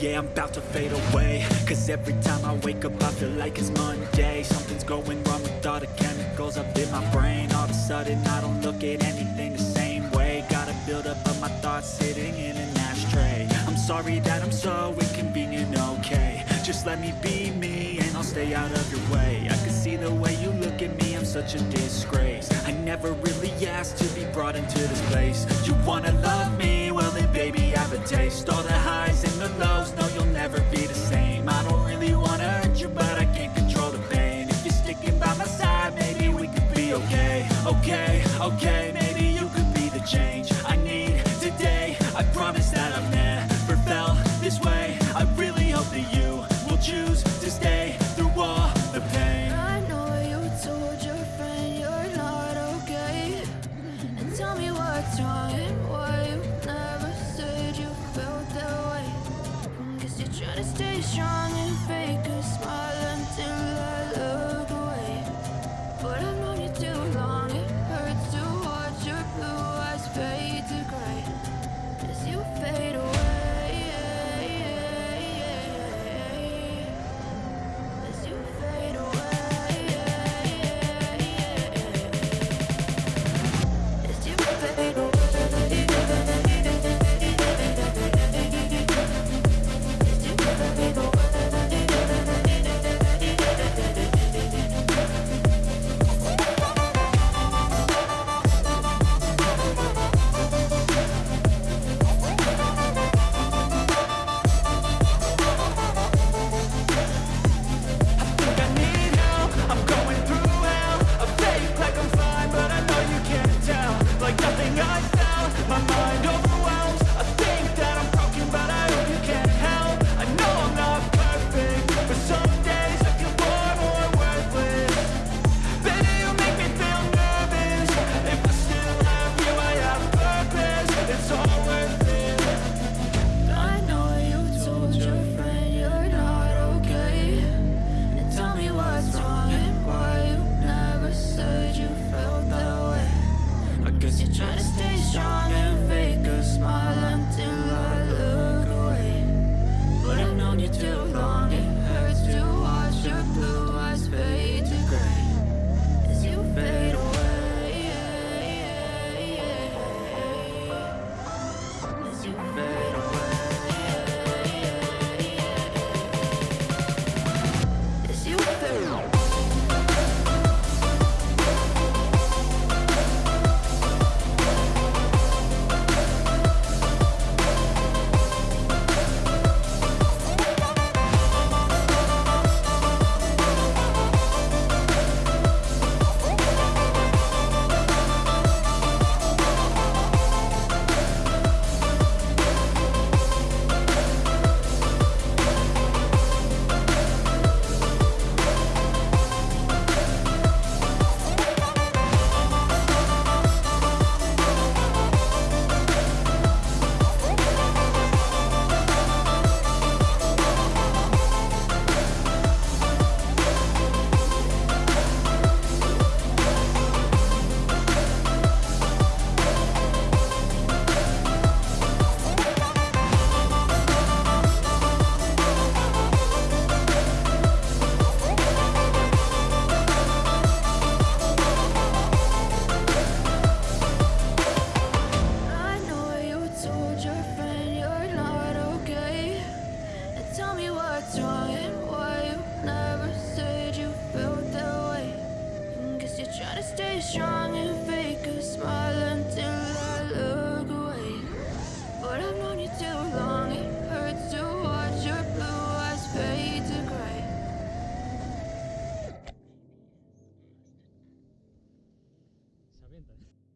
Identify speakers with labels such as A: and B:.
A: yeah, I'm about to fade away. Cause every time I wake up I feel like it's Monday. Something's going wrong with all the chemicals up in my brain. All of a sudden I don't look at anything the same way. Gotta build up of my thoughts sitting in an ashtray. I'm sorry that I'm such a disgrace. I never really asked to be brought into this place. You wanna love me? Well then baby I have a taste. All the highs and the lows, no you'll never
B: me herramientas.